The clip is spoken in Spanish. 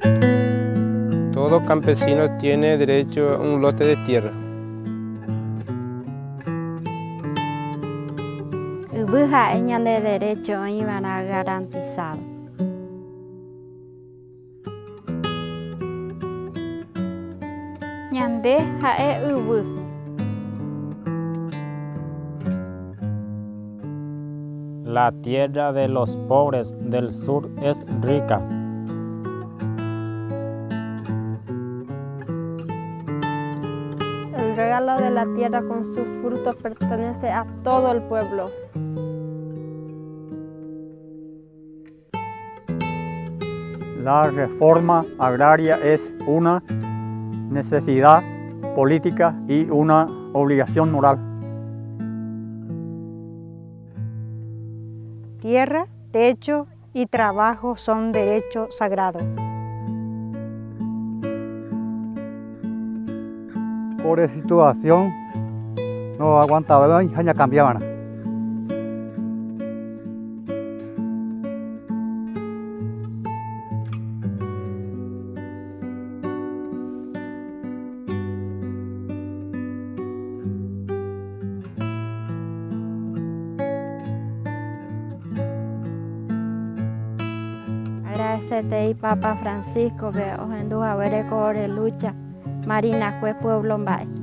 Todo campesino tiene derecho a un lote de tierra. Ubuja ñale derecho iban a garantizado. Ñande jae ubu. La tierra de los pobres del sur es rica. Regalo de la tierra con sus frutos pertenece a todo el pueblo. La reforma agraria es una necesidad política y una obligación moral. Tierra, techo y trabajo son derechos sagrados. Por esa situación no aguantaba y ya cambiaban. Agradecete y Papa Francisco que os enduja ver corre lucha. Marina fue pueblo mbay.